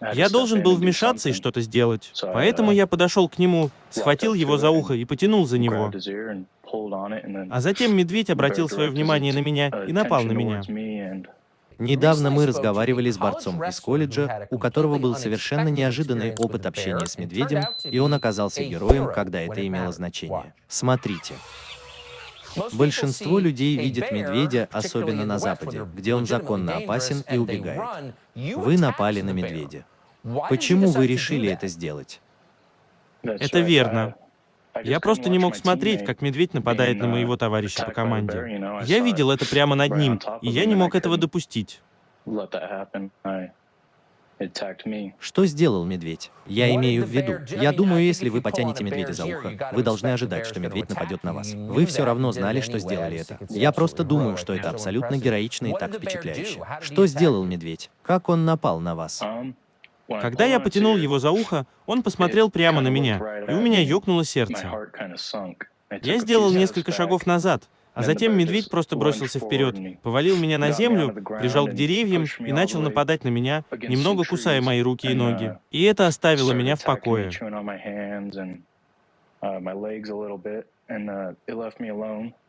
Я должен был вмешаться и что-то сделать. Поэтому я подошел к нему, схватил его за ухо и потянул за него. А затем медведь обратил свое внимание на меня и напал на меня. Недавно мы разговаривали с борцом из колледжа, у которого был совершенно неожиданный опыт общения с медведем, и он оказался героем, когда это имело значение. Смотрите. Большинство людей видят медведя, особенно на Западе, где он законно опасен и убегает. Вы напали на медведя. Почему вы решили это сделать? Это верно. Я просто не мог смотреть, как медведь нападает на моего товарища по команде. Я видел это прямо над ним, и я не мог этого допустить. Что сделал медведь? Я имею в виду, я думаю, если вы потянете медведя за ухо, вы должны ожидать, что медведь нападет на вас. Вы все равно знали, что сделали это. Я просто думаю, что это абсолютно героично и так впечатляюще. Что сделал медведь? Как он напал на вас? Когда я потянул его за ухо, он посмотрел прямо на меня, и у меня ёкнуло сердце. Я сделал несколько шагов назад, а затем медведь просто бросился вперед, повалил меня на землю, прижал к деревьям и начал нападать на меня, немного кусая мои руки и ноги. И это оставило меня в покое.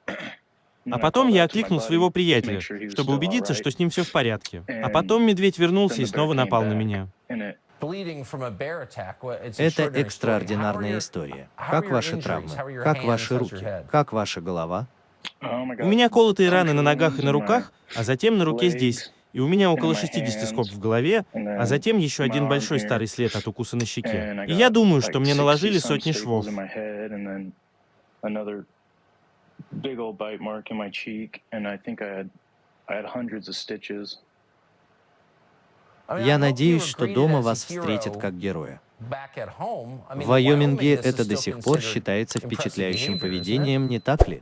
А потом я окликнул своего приятеля, чтобы убедиться, что с ним все в порядке. А потом медведь вернулся и снова напал на меня. Это экстраординарная история. Как ваши травмы? Как ваши руки? Как ваша голова? У меня колотые раны на ногах и на руках, а затем на руке здесь. И у меня около 60 скоб в голове, а затем еще один большой старый след от укуса на щеке. И я думаю, что мне наложили сотни швов. Я надеюсь, что дома вас встретят как героя. В Вайоминге это до сих пор считается впечатляющим поведением, не так ли?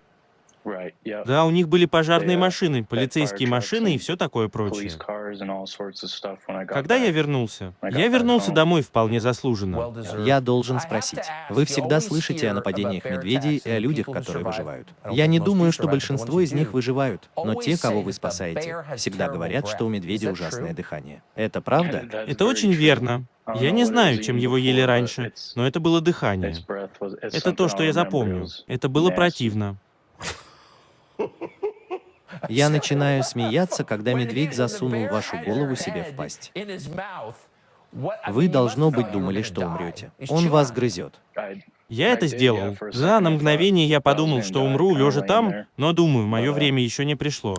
Да, у них были пожарные машины, полицейские машины и все такое прочее. Когда я вернулся? Я вернулся домой вполне заслуженно. Я должен спросить. Вы всегда слышите о нападениях медведей и о людях, которые выживают. Я не думаю, что большинство из них выживают, но те, кого вы спасаете, всегда говорят, что у медведя ужасное дыхание. Это правда? Это очень верно. Я не знаю, чем его ели раньше, но это было дыхание. Это то, что я запомню. Это было противно. Я начинаю смеяться, когда медведь засунул вашу голову себе в пасть. Вы, должно быть, думали, что умрете. Он вас грызет. Я это сделал. Да, на мгновение я подумал, что умру, лежа там, но думаю, мое время еще не пришло.